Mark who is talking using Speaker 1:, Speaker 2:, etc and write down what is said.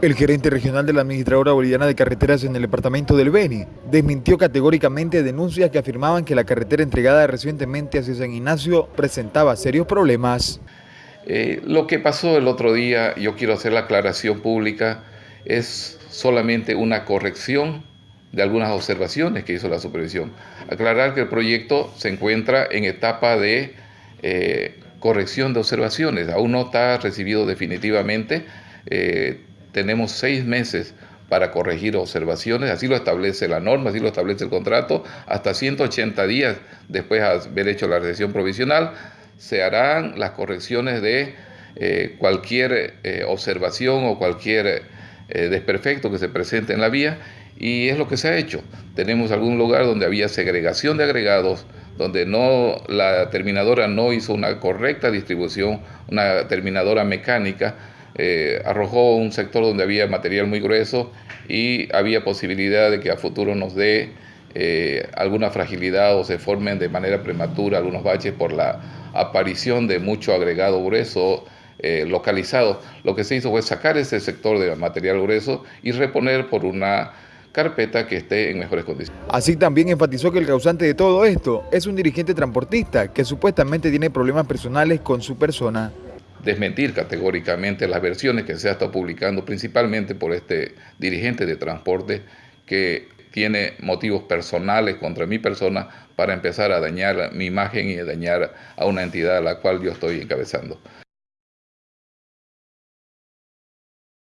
Speaker 1: El gerente regional de la Administradora Boliviana de Carreteras en el departamento del Beni desmintió categóricamente denuncias que afirmaban que la carretera entregada recientemente hacia San Ignacio presentaba serios problemas.
Speaker 2: Eh, lo que pasó el otro día, yo quiero hacer la aclaración pública, es solamente una corrección de algunas observaciones que hizo la supervisión. Aclarar que el proyecto se encuentra en etapa de eh, corrección de observaciones, aún no está recibido definitivamente. Eh, tenemos seis meses para corregir observaciones, así lo establece la norma, así lo establece el contrato, hasta 180 días después de haber hecho la recesión provisional, se harán las correcciones de eh, cualquier eh, observación o cualquier eh, desperfecto que se presente en la vía y es lo que se ha hecho. Tenemos algún lugar donde había segregación de agregados, donde no la terminadora no hizo una correcta distribución, una terminadora mecánica, eh, arrojó un sector donde había material muy grueso y había posibilidad de que a futuro nos dé eh, alguna fragilidad o se formen de manera prematura algunos baches por la aparición de mucho agregado grueso eh, localizado. Lo que se hizo fue sacar ese sector de material grueso y reponer por una carpeta que esté en mejores condiciones.
Speaker 1: Así también enfatizó que el causante de todo esto es un dirigente transportista que supuestamente tiene problemas personales con su persona
Speaker 2: desmentir categóricamente las versiones que se ha estado publicando, principalmente por este dirigente de transporte que tiene motivos personales contra mi persona para empezar a dañar mi imagen y a dañar a una entidad a la cual yo estoy encabezando.